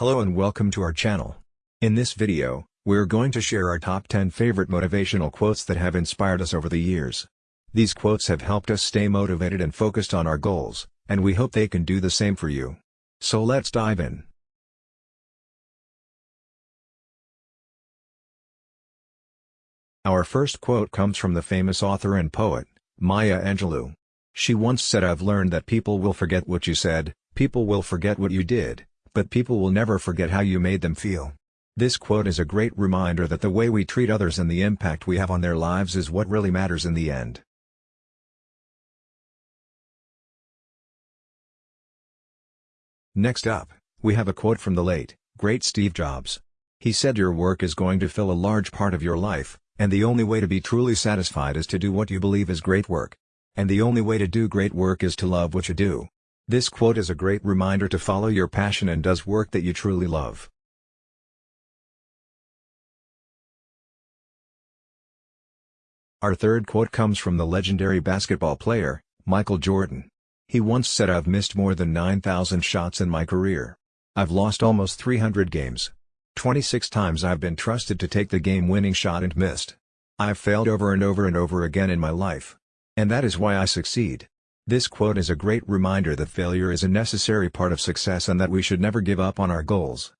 Hello and welcome to our channel. In this video, we're going to share our top 10 favorite motivational quotes that have inspired us over the years. These quotes have helped us stay motivated and focused on our goals, and we hope they can do the same for you. So let's dive in. Our first quote comes from the famous author and poet, Maya Angelou. She once said I've learned that people will forget what you said, people will forget what you did, but people will never forget how you made them feel. This quote is a great reminder that the way we treat others and the impact we have on their lives is what really matters in the end. Next up, we have a quote from the late, great Steve Jobs. He said your work is going to fill a large part of your life, and the only way to be truly satisfied is to do what you believe is great work. And the only way to do great work is to love what you do. This quote is a great reminder to follow your passion and does work that you truly love. Our third quote comes from the legendary basketball player, Michael Jordan. He once said I've missed more than 9,000 shots in my career. I've lost almost 300 games. 26 times I've been trusted to take the game-winning shot and missed. I've failed over and over and over again in my life. And that is why I succeed. This quote is a great reminder that failure is a necessary part of success and that we should never give up on our goals.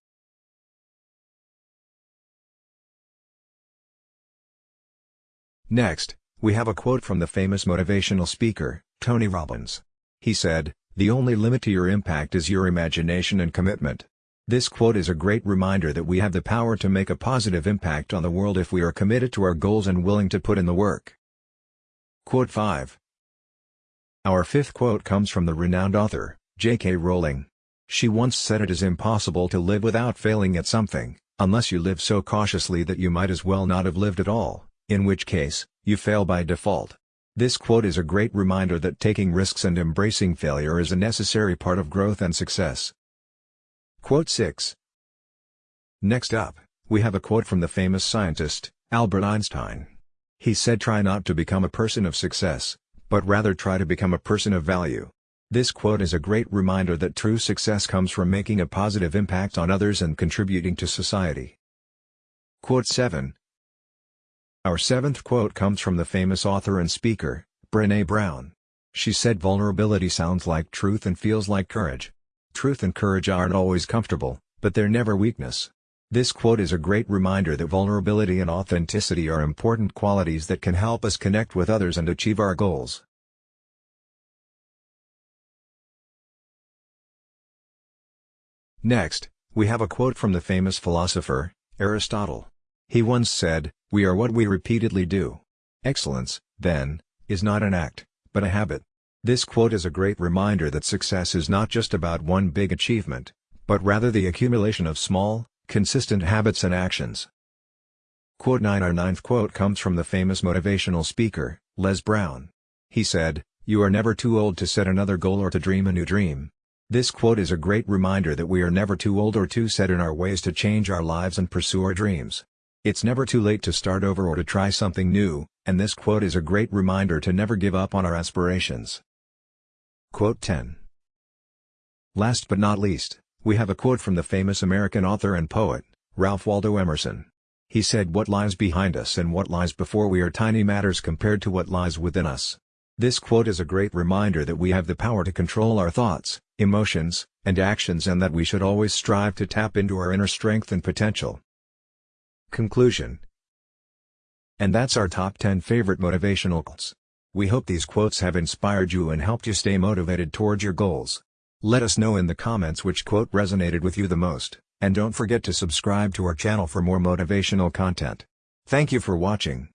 Next, we have a quote from the famous motivational speaker, Tony Robbins. He said, The only limit to your impact is your imagination and commitment. This quote is a great reminder that we have the power to make a positive impact on the world if we are committed to our goals and willing to put in the work. Quote 5 our fifth quote comes from the renowned author, J.K. Rowling. She once said it is impossible to live without failing at something, unless you live so cautiously that you might as well not have lived at all, in which case, you fail by default. This quote is a great reminder that taking risks and embracing failure is a necessary part of growth and success. Quote 6 Next up, we have a quote from the famous scientist, Albert Einstein. He said try not to become a person of success, but rather try to become a person of value. This quote is a great reminder that true success comes from making a positive impact on others and contributing to society. Quote 7 Our seventh quote comes from the famous author and speaker, Brené Brown. She said vulnerability sounds like truth and feels like courage. Truth and courage aren't always comfortable, but they're never weakness. This quote is a great reminder that vulnerability and authenticity are important qualities that can help us connect with others and achieve our goals. Next, we have a quote from the famous philosopher, Aristotle. He once said, We are what we repeatedly do. Excellence, then, is not an act, but a habit. This quote is a great reminder that success is not just about one big achievement, but rather the accumulation of small, consistent habits and actions. Quote 9 Our ninth quote comes from the famous motivational speaker, Les Brown. He said, You are never too old to set another goal or to dream a new dream. This quote is a great reminder that we are never too old or too set in our ways to change our lives and pursue our dreams. It's never too late to start over or to try something new, and this quote is a great reminder to never give up on our aspirations. Quote 10 Last but not least, we have a quote from the famous American author and poet, Ralph Waldo Emerson. He said what lies behind us and what lies before we are tiny matters compared to what lies within us. This quote is a great reminder that we have the power to control our thoughts, emotions, and actions and that we should always strive to tap into our inner strength and potential. Conclusion And that's our top 10 favorite motivational quotes. We hope these quotes have inspired you and helped you stay motivated towards your goals. Let us know in the comments which quote resonated with you the most, and don't forget to subscribe to our channel for more motivational content. Thank you for watching.